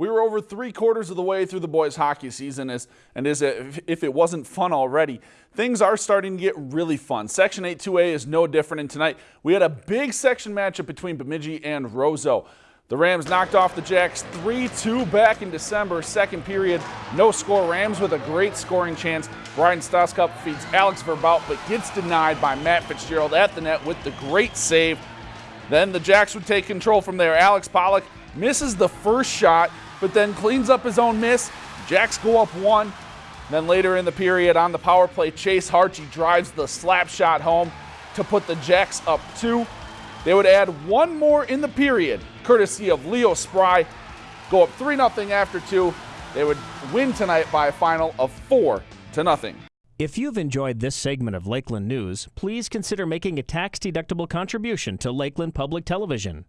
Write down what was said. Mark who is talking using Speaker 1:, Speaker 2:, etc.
Speaker 1: We were over three quarters of the way through the boys hockey season as, and as if, it wasn't fun already, things are starting to get really fun. Section 8 2A is no different and tonight we had a big section matchup between Bemidji and Roseau. The Rams knocked off the Jacks 3-2 back in December, second period. No score. Rams with a great scoring chance. Brian Stoskup feeds Alex Verbout, but gets denied by Matt Fitzgerald at the net with the great save. Then the Jacks would take control from there. Alex Pollock misses the first shot, but then cleans up his own miss. Jacks go up one. Then later in the period on the power play, Chase Harchie drives the slap shot home to put the Jacks up two. They would add one more in the period, courtesy of Leo Spry. Go up 3 0 after two. They would win tonight by a final of 4 to nothing.
Speaker 2: If you've enjoyed this segment of Lakeland News, please consider making a tax-deductible contribution to Lakeland Public Television.